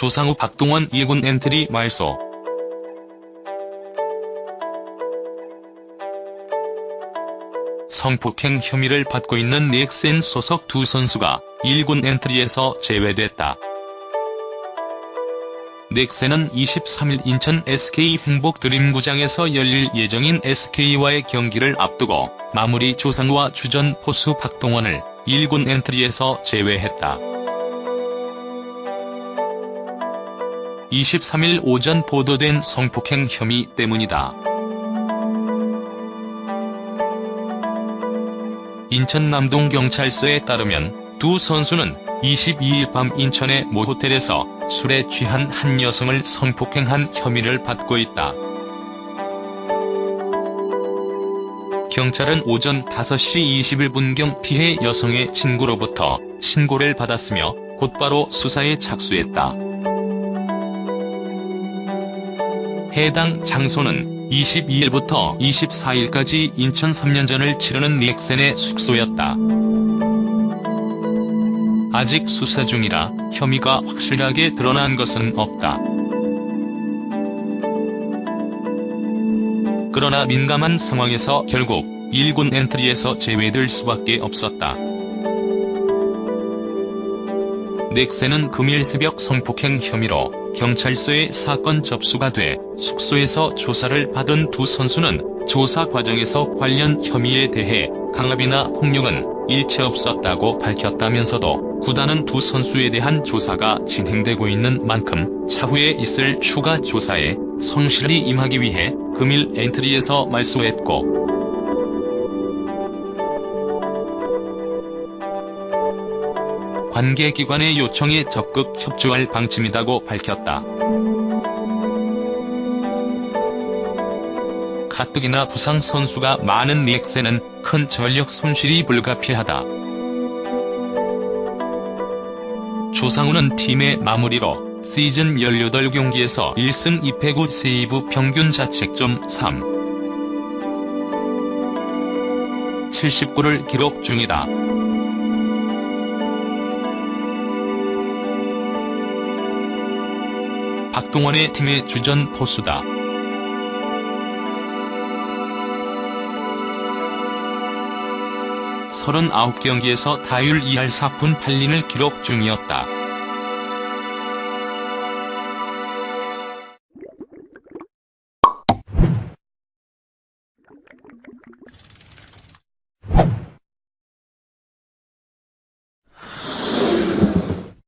조상우 박동원 1군 엔트리 말소 성폭행 혐의를 받고 있는 넥센 소속 두 선수가 1군 엔트리에서 제외됐다. 넥센은 23일 인천 SK 행복 드림구장에서 열릴 예정인 SK와의 경기를 앞두고 마무리 조상우와 주전 포수 박동원을 1군 엔트리에서 제외했다. 23일 오전 보도된 성폭행 혐의 때문이다. 인천 남동경찰서에 따르면 두 선수는 22일 밤 인천의 모 호텔에서 술에 취한 한 여성을 성폭행한 혐의를 받고 있다. 경찰은 오전 5시 21분경 피해 여성의 친구로부터 신고를 받았으며 곧바로 수사에 착수했다. 해당 장소는 22일부터 24일까지 인천 3년전을 치르는 넥센의 숙소였다. 아직 수사 중이라 혐의가 확실하게 드러난 것은 없다. 그러나 민감한 상황에서 결국 1군 엔트리에서 제외될 수밖에 없었다. 넥센은 금일 새벽 성폭행 혐의로 경찰서에 사건 접수가 돼 숙소에서 조사를 받은 두 선수는 조사 과정에서 관련 혐의에 대해 강압이나 폭력은 일체 없었다고 밝혔다면서도 구단은 두 선수에 대한 조사가 진행되고 있는 만큼 차후에 있을 추가 조사에 성실히 임하기 위해 금일 엔트리에서 말소했고 관계기관의 요청에 적극 협조할 방침이라고 밝혔다. 가뜩이나 부상 선수가 많은 닉센은 큰 전력 손실이 불가피하다. 조상우는 팀의 마무리로 시즌 18경기에서 1승 2패 9 세이브 평균 자책점 3. 79를 기록 중이다. 박동원의 팀의 주전 포수다. 서른 아홉 경기에서 타율 2할 4푼 8리를 기록 중이었다.